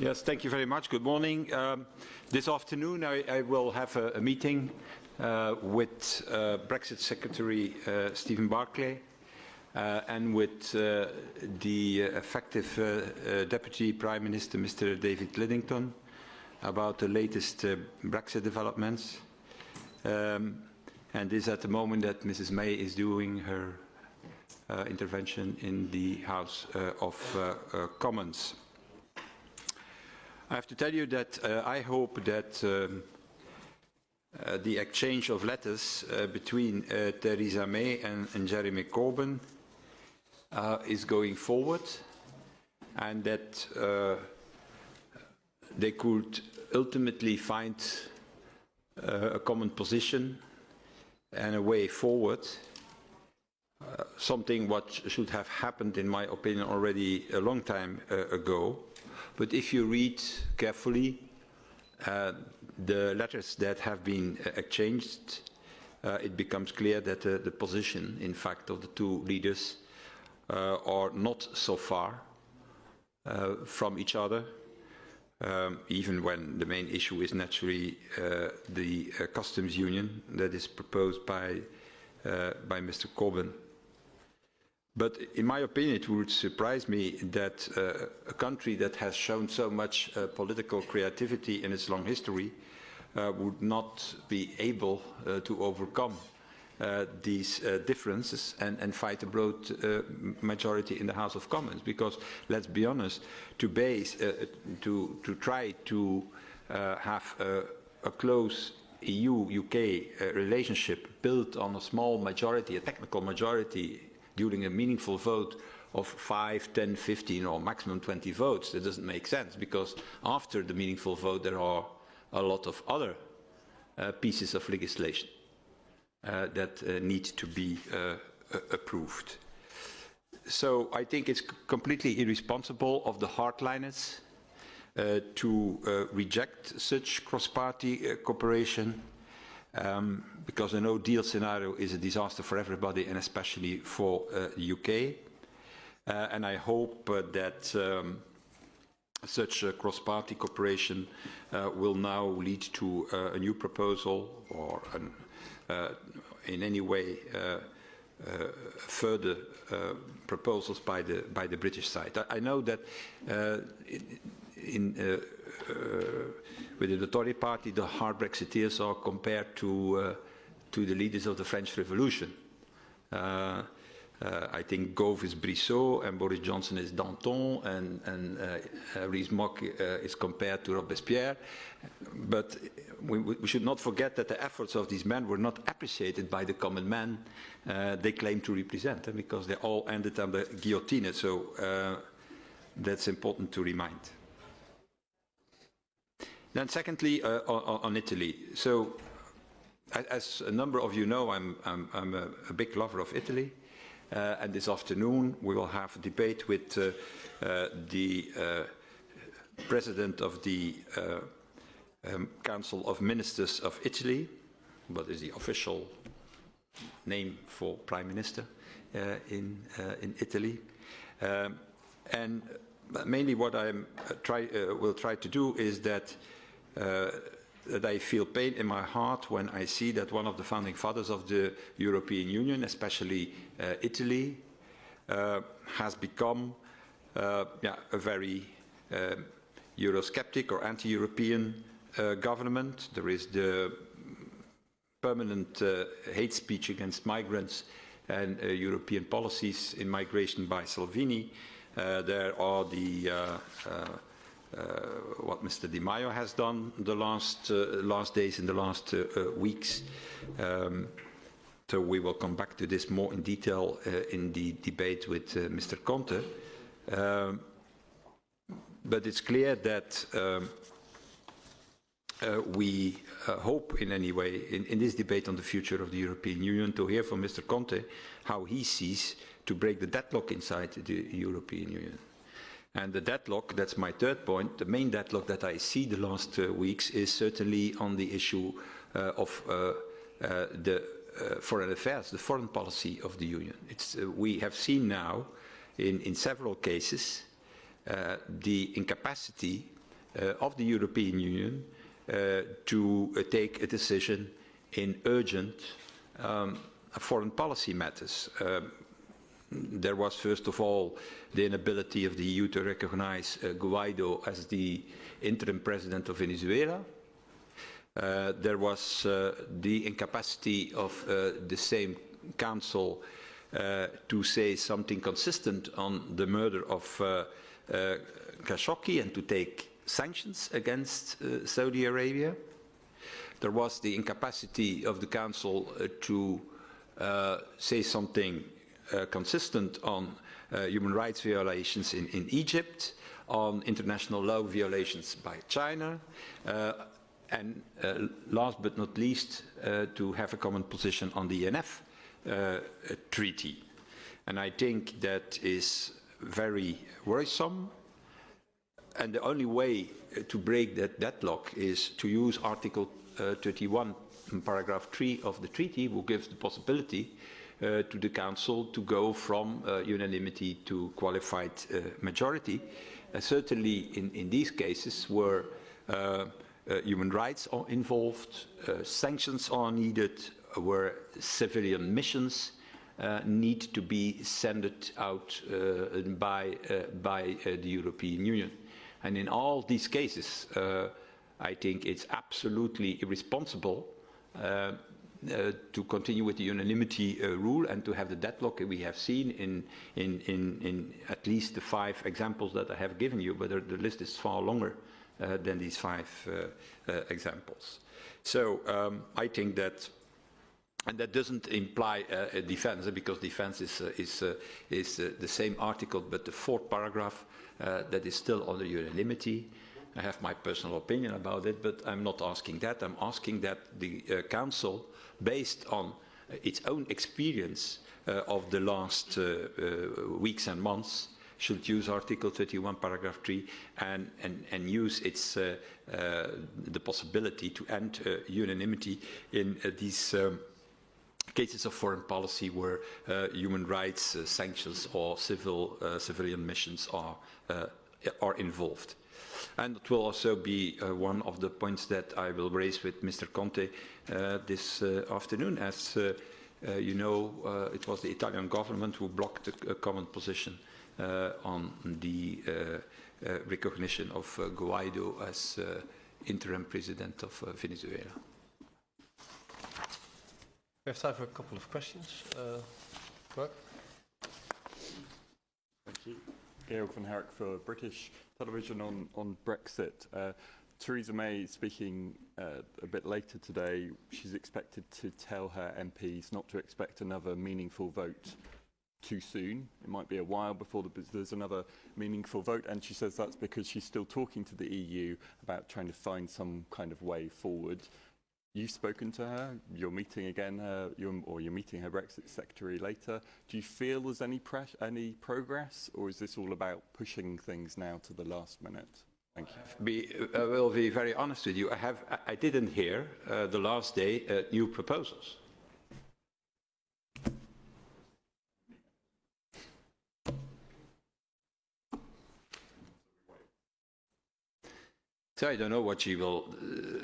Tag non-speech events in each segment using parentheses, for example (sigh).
Yes, thank you very much. Good morning. Um, this afternoon I, I, will have a, a meeting uh, with uh, Brexit Secretary uh, Stephen Barclay uh, and with uh, the effective uh, Deputy Prime Minister Mr. David Lidington about the latest Brexit developments. Um, and this is at the moment that Mrs. May is doing her intervention in the House of Commons. I have to tell you that uh, I hope that um, uh, the exchange of letters uh, between uh, Theresa May and, and Jeremy Corbyn uh, is going forward and that uh, they could ultimately find a common position and a way forward uh, something what should have happened, in my opinion, already a long time uh, ago. But if you read carefully uh, the letters that have been uh, exchanged, uh, it becomes clear that uh, the position, in fact, of the two leaders uh, are not so far uh, from each other, um, even when the main issue is naturally the customs union that is proposed by, by Mr. Corbyn. But in my opinion, it would surprise me that uh, a country that has shown so much uh, political creativity in its long history uh, would not be able uh, to overcome uh, these uh, differences and, and, fight a broad majority in the House of Commons. Because let's be honest, to base, to, to try to have a, a close EU-UK relationship built on a small majority, a technical majority during a meaningful vote of 5, 10, 15 or maximum 20 votes. That doesn't make sense because after the meaningful vote there are a lot of other uh, pieces of legislation uh, that uh, need to be uh, approved. So I think it's completely irresponsible of the hardliners uh, to uh, reject such cross-party cooperation um, because a no-deal scenario is a disaster for everybody and especially for uh, the UK. Uh, and I hope uh, that um, such cross-party cooperation uh, will now lead to uh, a new proposal or an, uh, in any way further proposals by the by the British side. I, I know that in, in within the Tory party, the hard Brexiteers are compared to, uh, to the leaders of the French Revolution. Uh, uh, I think Gove is Brissot and Boris Johnson is Danton and, and uh, Rees-Mogg uh, is compared to Robespierre. But we, we, should not forget that the efforts of these men were not appreciated by the common man uh, they claim to represent uh, because they all ended the guillotine. So uh, that's important to remind. Then secondly, uh, on, on, Italy. So as a number of you know, I'm, I'm, I'm a, a, big lover of Italy. Uh, and this afternoon we will have a debate with uh, uh the uh, president of the uh, um, Council of Ministers of Italy, what is the official name for Prime Minister in, in Italy. Um, and mainly what I try, will try to do is that uh, that I feel pain in my heart when I see that one of the founding fathers of the European Union, especially uh, Italy, uh, has become uh, yeah, a very um, Eurosceptic or anti-European uh, government. There is the permanent uh, hate speech against migrants and European policies in migration by Salvini. there are the uh, what Mr. Di Maio has done the last, uh, last days in the last uh, weeks. Um, so we will come back to this more in detail in the debate with Mr. Conte. Um, but it's clear that um, uh, we uh, hope in any way in, in, this debate on the future of the European Union to hear from Mr. Conte how he sees to break the deadlock inside the European Union. And the deadlock, that's my third point, the main deadlock that I see the last uh, weeks is certainly on the issue uh, of uh, uh the uh, foreign affairs, the foreign policy of the Union. Uh, we have seen now in, in several cases the incapacity of the European Union to take a decision in urgent um, foreign policy matters. Um, there was, first of all, the inability of the EU to recognize uh, Guaido as the interim president of Venezuela. Uh, there was uh, the incapacity of uh, the same council uh, to say something consistent on the murder of uh, Khashoggi and to take sanctions against Saudi Arabia. There was the incapacity of the Council to say something consistent on uh, human rights violations in, in Egypt, on international law violations by China, uh, and uh, last but not least, uh, to have a common position on the INF uh, treaty. And I think that is very worrisome. And the only way uh, to break that deadlock is to use Article uh, 31, paragraph 3 of the treaty, which gives the possibility uh, to the Council to go from uh, unanimity to qualified uh, majority. Uh, certainly in, in these cases where uh, human rights are involved, sanctions are needed, where civilian missions need to be sent out by, by the European Union. And in all these cases, I think it's absolutely irresponsible uh, uh, to continue with the unanimity uh, rule and to have the deadlock we have seen in, in, in, in at least the five examples that I have given you, but the list is far longer uh, than these five uh, uh, examples. So um, I think that and that doesn't imply a defense, because defense is, is, is the same article, but the fourth paragraph that is still under unanimity. I have my personal opinion about it, but I'm not asking that. I'm asking that the uh, Council, based on uh, its own experience uh, of the last uh, uh, weeks and months, should use Article 31, paragraph 3, and, and, and use its, the possibility to end unanimity in these um, cases of foreign policy where uh, human rights uh, sanctions or civil uh, civilian missions are are involved. And it will also be uh, one of the points that I will raise with Mr. Conte uh, this uh, afternoon. As uh, uh, you know, uh, it was the Italian government who blocked a, a common position uh, on the uh, uh, recognition of uh, Guaido as uh, interim president of uh, Venezuela. We have time for a couple of questions. Uh, Mark? Thank you. Georg van Herk for British television on, on Brexit. Uh, Theresa May speaking uh, a bit later today, she's expected to tell her MPs not to expect another meaningful vote too soon. It might be a while before the, there's another meaningful vote, and she says that's because she's still talking to the EU about trying to find some kind of way forward. You've spoken to her. You're meeting again, uh, you're, or you're meeting her Brexit secretary later. Do you feel there's any press, any progress, or is this all about pushing things now to the last minute? Thank you. Be, I will be very honest with you. I, have, I didn't hear uh, the last day uh, new proposals. So I don't know what she will uh,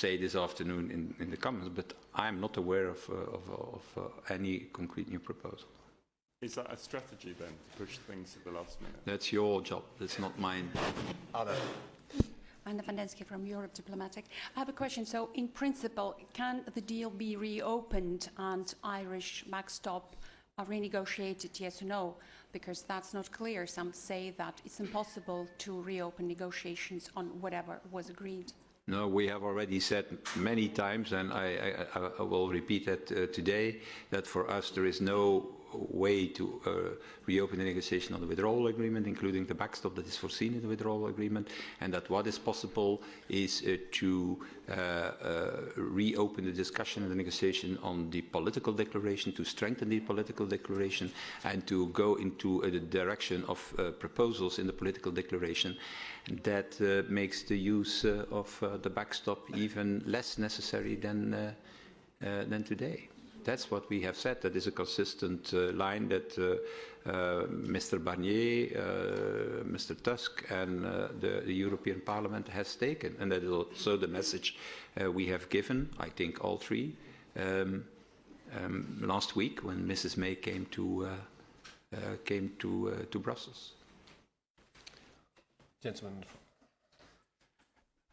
say this afternoon in, in the Commons, but I'm not aware of, uh, of, of uh, any concrete new proposal. Is that a strategy then, to push things to the last minute? That's your job. That's not mine. Anna? Anna van Densky from Europe Diplomatic. I have a question. So, in principle, can the deal be reopened and Irish backstop uh, renegotiated, yes or no? Because that's not clear. Some say that it's impossible to reopen negotiations on whatever was agreed. No, we have already said many times, and I, I, I will repeat that uh, today, that for us there is no way to uh, reopen the negotiation on the withdrawal agreement, including the backstop that is foreseen in the withdrawal agreement, and that what is possible is uh, to uh, uh, reopen the discussion and the negotiation on the political declaration, to strengthen the political declaration, and to go into uh, the direction of proposals in the political declaration that makes the use of the backstop even less necessary than, than today. That's what we have said. That is a consistent uh, line that uh, uh, Mr. Barnier, Mr. Tusk, and the, the European Parliament has taken, and that is also the message we have given. I think all three um, um, last week when Mrs. May came to came to to Brussels. Gentleman,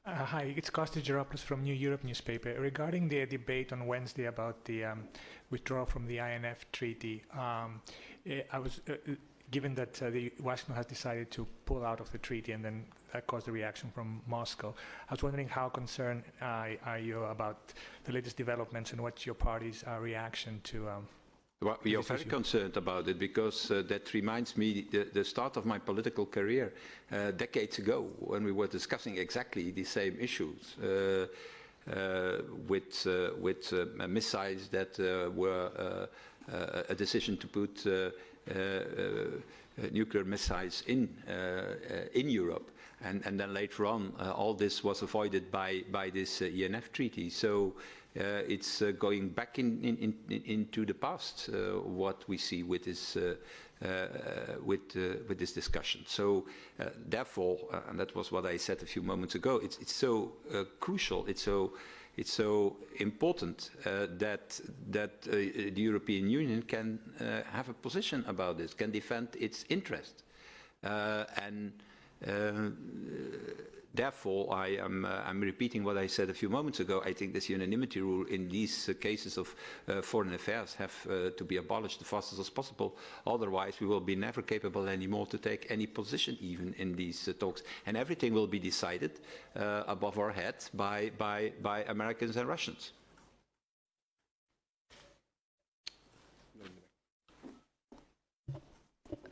Uh, hi, it's Kostas Geropoulos from New Europe newspaper. Regarding the debate on Wednesday about the um, withdrawal from the INF treaty, um, eh, I was uh, uh, given that uh, the Washington has decided to pull out of the treaty, and then that caused a reaction from Moscow. I was wondering how concerned uh, are you about the latest developments and what's your party's uh, reaction to um, Well, we are very issue. concerned about it because uh, that reminds me the, the start of my political career uh, decades ago when we were discussing exactly the same issues uh, uh, with, uh, with uh, missiles that uh, were uh, uh, a decision to put uh, uh, uh, nuclear missiles in, uh, uh, in Europe. And, and then later on, uh, all this was avoided by, by this uh, INF treaty. So uh, it's uh, going back in, in, in, into the past, uh, what we see with this, uh, uh, with, uh, with this discussion. So uh, therefore, uh, and that was what I said a few moments ago, it's, it's so uh, crucial, it's so, it's so important uh, that, that uh, the European Union can uh, have a position about this, can defend its interest. Uh, and uh, therefore, I am uh, I'm repeating what I said a few moments ago. I think this unanimity rule in these uh, cases of uh, foreign affairs have to be abolished as fast as possible. Otherwise, we will be never capable anymore to take any position even in these talks. And everything will be decided above our heads by, by, by Americans and Russians.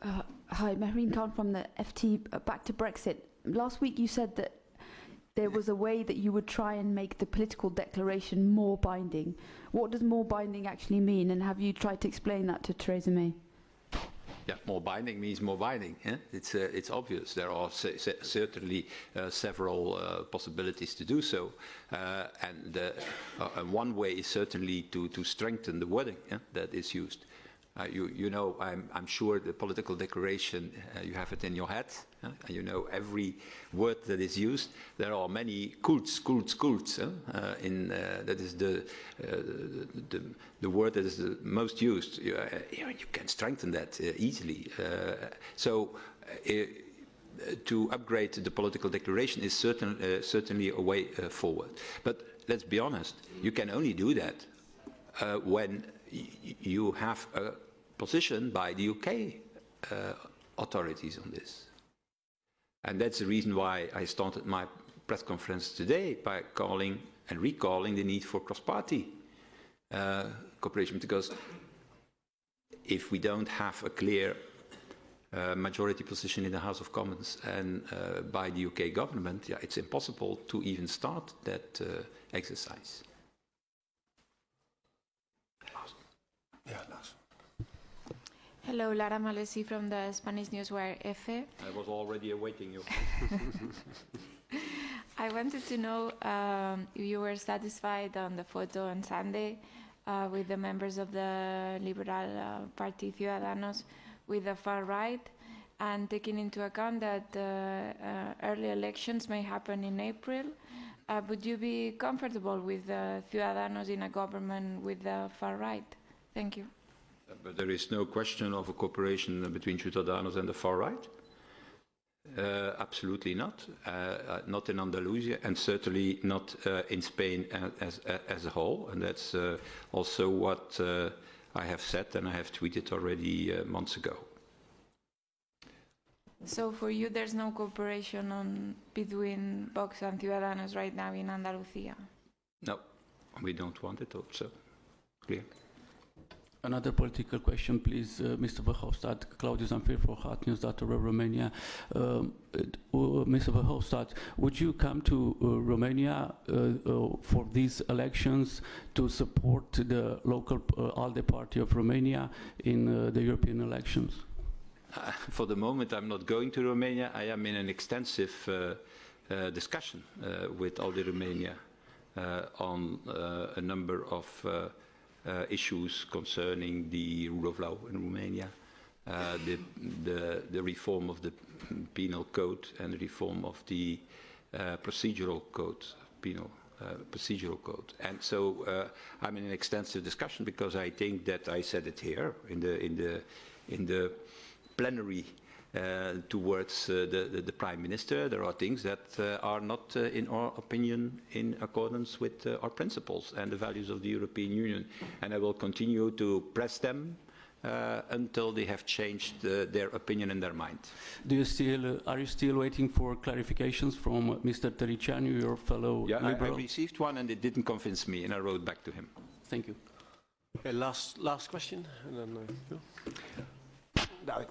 Uh, hi, Mehreen Khan from the FT. Uh, back to Brexit. Last week you said that there was a way that you would try and make the political declaration more binding. What does more binding actually mean, and have you tried to explain that to Theresa May? Yeah, more binding means more binding. Eh? It's, uh, it's obvious. There are certainly uh, several uh, possibilities to do so. Uh, and uh, uh, and one way is certainly to, to strengthen the wording eh, that is used. Uh, you, you know, I'm, I'm sure the political declaration, uh, you have it in your head. and you know every word that is used. There are many cults, cults, cults. eh? Uh, in, that is the, the, the word that is the most used. You, you, can strengthen that easily. So to upgrade the political declaration is certain, uh, certainly a way uh, forward. But let's be honest, you can only do that uh, when you have a position by the UK uh, authorities on this. And that's the reason why I started my press conference today by calling and recalling the need for cross-party uh, cooperation, because if we don't have a clear uh, majority position in the House of Commons and uh, by the UK government, yeah, it's impossible to even start that uh, exercise. yeah, Lars. Hello, Lara Malvesí from the Spanish newswire EFE. I was already awaiting you. (laughs) I wanted to know um, if you were satisfied on the photo on Sunday uh, with the members of the Liberal uh, Party Ciudadanos with the far right, and taking into account that uh, uh, early elections may happen in April. Uh, would you be comfortable with the Ciudadanos in a government with the far right? Thank you. But there is no question of a cooperation between Ciudadanos and the far right. Uh, absolutely not. Uh, uh, not in Andalusia and certainly not uh, in Spain as, a- as a whole. And that's uh, also what uh, I have said and I have tweeted already uh, months ago. So for you, there's no cooperation on between Vox and Ciudadanos right now in Andalusia. No, we don't want it also. Clear. Another political question, please, uh, Mr. Verhofstadt. Claudiu Zamfir for hotnews.ro Romania. Um, it- uh, Mr. Verhofstadt, would you come to uh, Romania uh, uh, for these elections to support the local uh, ALDE party of Romania in uh, the European elections? Uh, for the moment, I'm not going to Romania. I am in an extensive uh, uh, discussion uh, with ALDE Romania uh, on uh, a number of uh, uh, issues concerning the rule of law in Romania, uh, the, the, the reform of the penal code and the reform of the uh, procedural code, penal uh, procedural code. And so uh, I'm in an extensive discussion because I think that I said it here in the, in the, in the plenary uh, towards uh, the, the, the Prime Minister. There are things that uh, are not, uh, in our opinion, in accordance with uh, our principles and the values of the European Union. And I will continue to press them uh, until they have changed uh, their opinion and their mind. Do you still, uh, are you still waiting for clarifications from uh, Mr. Tăriceanu, your fellow Yeah, I, I received one and it didn't convince me, and I wrote back to him. Thank you. Okay, last, last question, and then, uh, David.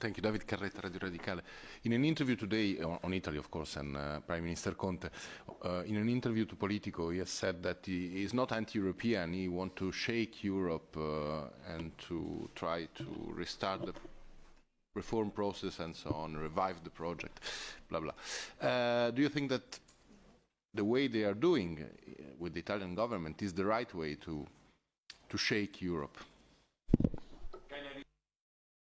Thank you. David Carretta, Radio Radicale. In an interview today, on, Italy, of course, and uh, Prime Minister Conte, uh, in an interview to Politico, he has said that he is not anti-European. He wants to shake Europe uh, and to try to restart the reform process and so on, revive the project, blah, blah. Uh, do you think that the way they are doing uh, with the Italian government is the right way to, to shake Europe?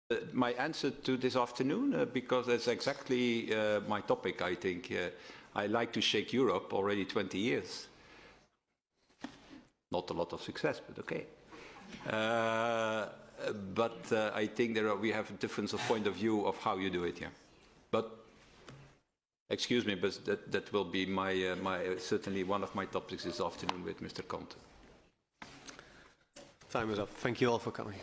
Uh, my answer to this afternoon, uh, because that's exactly uh, my topic, I think. Uh, I like to shake Europe already 20 years. Not a lot of success, but okay. Uh, but I think there are, we have a difference of point of view of how you do it, yeah. But, excuse me, but that, that will be my, my, certainly one of my topics this afternoon with Mr. Conte. Time is up. Thank you all for coming.